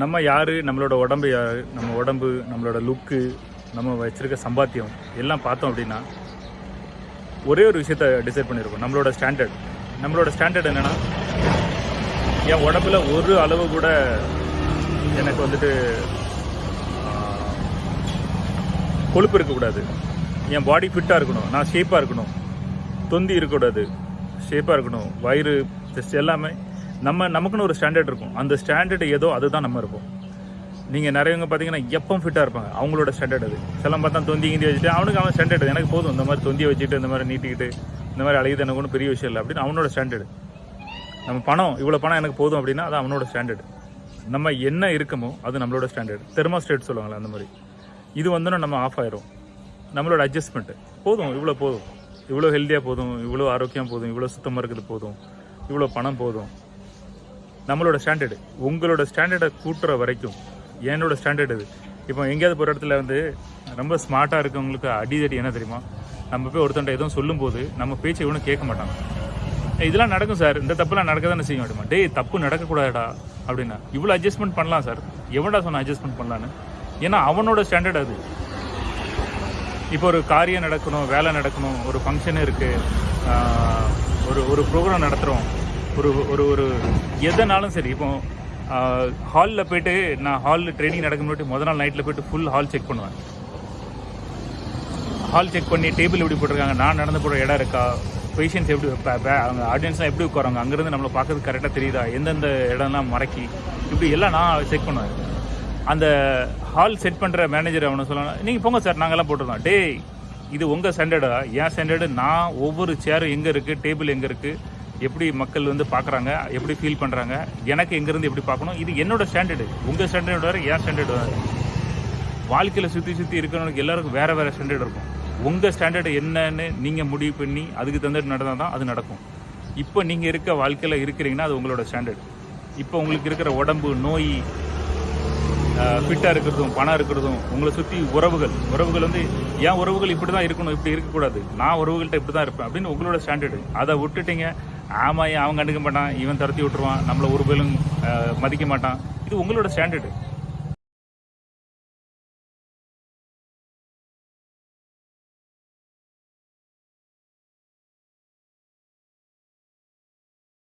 நம்ம யார் நம்மளோட உடம்பு யார் நம்ம உடம்பு நம்மளோட லுக்கு நம்ம வச்சுருக்க சம்பாத்தியம் எல்லாம் பார்த்தோம் அப்படின்னா ஒரே ஒரு விஷயத்த டிசைட் பண்ணியிருக்கோம் நம்மளோட ஸ்டாண்டர்ட் நம்மளோட ஸ்டாண்டர்ட் என்னென்னா என் உடம்புல ஒரு அளவு கூட எனக்கு வந்துட்டு கொழுப்பு இருக்கக்கூடாது. என் பாடி ஃபிட்டாக இருக்கணும். நான் ஷேப்பாக இருக்கணும். தொந்தி இருக்கக்கூடாது. ஷேப்பாக இருக்கணும். வயிறு ஜஸ்ட் எல்லாமே நம்ம நமக்குன்னு ஒரு ஸ்டாண்டர்ட் இருக்கும். அந்த ஸ்டாண்டர்ட் ஏதோ அதுதான் நம்ம இருப்போம் நீங்கள் நிறையவங்க பார்த்தீங்கன்னா எப்பவும் ஃபிட்டாக இருப்பாங்க. அவங்களோட ஸ்டாண்டர்ட் அது. சிலம் பார்த்தா தொந்தி கிந்தி வச்சுட்டு அவனுக்கு அவன் ஸ்டாண்டர்ட் எனக்கு போதும். இந்த மாதிரி தொந்தியை வச்சுட்டு இந்த மாதிரி நீட்டிக்கிட்டு இந்த மாதிரி அழகுது எனக்கு ஒன்றும் பெரிய விஷயம் இல்லை அப்படின்னு அவனோட ஸ்டாண்டர்டு நம்ம பணம் இவ்வளோ பணம் எனக்கு போதும் அப்படின்னா அது அவனோட ஸ்டாண்டர்டு நம்ம என்ன இருக்கமோ அது நம்மளோட ஸ்டாண்டர்ட் தெர்மாஸ்டேட் சொல்லுவாங்களே அந்த மாதிரி. இது வந்தோன்னா நம்ம ஆஃப் ஆயிரும். நம்மளோட அட்ஜஸ்ட்மெண்ட்டு போதும் இவ்வளோ போதும். இவ்வளோ ஹெல்த்தியாக போதும். இவ்வளோ ஆரோக்கியம் போதும். இவ்வளோ சுத்தமாக இருக்குது போதும். இவ்வளோ பணம் போதும். நம்மளோட ஸ்டாண்டர்டு உங்களோட ஸ்டாண்டர்டை கூட்டுற வரைக்கும் என்னோட ஸ்டாண்டர்ட் இது. இப்போ எங்கேயாவது போகிற இடத்துல வந்து ரொம்ப ஸ்மார்ட்டாக இருக்கவங்களுக்கு அடிதடி என்ன தெரியுமா? நம்ம போய் ஒருத்தன்ட்ட எதுவும் சொல்லும்போது நம்ம பேச்சை இவனும் கேட்க மாட்டாங்க இதெல்லாம் நடக்கும் சார். இந்த தப்புலாம் நடக்க தானே செய்ய முடியுமா டேய் தப்பு நடக்கக்கூடாதுடா அப்படின்னா. இவ்வளோ அட்ஜஸ்ட்மெண்ட் பண்ணலாம் சார். எவன்டா சொன்ன அட்ஜஸ்ட்மெண்ட் பண்ணலான்னு? ஏன்னா அவனோட ஸ்டாண்டர்ட் அது. இப்போ ஒரு காரியம் நடக்கணும் வேலை நடக்கணும் ஒரு ஃபங்க்ஷன் இருக்குது ஒரு ஒரு ப்ரோக்ராம் நடத்துகிறோம் ஒரு ஒரு ஒரு எதனாலும் சரி இப்போ ஹாலில் போயிட்டு நான் ஹாலில் ட்ரைனிங் நடக்க முன்னாடி முதல் நாள் நைட்டில் போயிட்டு ஃபுல் ஹால் செக் பண்ணுவேன். ஹால் செக் பண்ணி டேபிள் எப்படி போட்டிருக்காங்க நான் நடந்து போகிற இடம் இருக்கா பேஷண்ட்ஸ் எப்படி அவங்க ஆடியன்ஸ்லாம் எப்படி உட்காராங்க அங்கேருந்து நம்மளை பார்க்கறது கரெக்டாக தெரியுதா எந்தெந்த இடம்லாம் மறக்கி இப்படி எல்லாம் நான் செக் பண்ணுவேன். அந்த ஹால் செட் பண்ணுற மேனேஜர் அவனை சொல்லணும் நீங்கள் போங்க சார் நாங்கள்லாம் போட்டிருந்தோம் டேய் இது உங்கள் ஸ்டாண்டர்டா என் ஸ்டாண்டர்டு நான் ஒவ்வொரு சேரும் எங்கே இருக்குது டேபிள் எங்கே இருக்குது எப்படி மக்கள் வந்து பார்க்குறாங்க எப்படி ஃபீல் பண்ணுறாங்க எனக்கு எங்கேருந்து எப்படி பார்க்கணும் இது என்னோடய ஸ்டாண்டர்டு உங்கள் ஸ்டாண்டர்டு வேறு என் ஸ்டாண்டர்டு வேறு வாழ்க்கையில் சுற்றி சுற்றி இருக்கிறவங்களுக்கு எல்லாருக்கும் வேறு வேறு ஸ்டாண்டர்ட் இருக்கும். உங்கள் ஸ்டாண்டர்டு என்னன்னு நீங்கள் முடிவு பண்ணி அதுக்கு தந்துட்டு நடந்தால் தான் அது நடக்கும். இப்போ நீங்கள் இருக்க வாழ்க்கையில் இருக்கிறீங்கன்னா அது உங்களோட ஸ்டாண்டர்ட் இப்போ உங்களுக்கு இருக்கிற உடம்பு நோய் ஃபிட்டாக இருக்கிறதும் பணம் இருக்கிறதும் உங்களை சுற்றி உறவுகள். உறவுகள் வந்து ஏன் உறவுகள் இப்படி தான் இருக்கணும் இப்படி இருக்கக்கூடாது. நான் உறவுகள்கிட்ட இப்படி தான் இருப்பேன். அப்படின்னு உங்களோட ஸ்டாண்டர்டு அதை விட்டுட்டீங்க ஆமாம் அவன் கண்டுக்க மாட்டான்? இவன் துரத்தி விட்டுருவான். நம்மளை ஒரு பேரும் மதிக்க மாட்டான். இது உங்களோட ஸ்டாண்டர்டு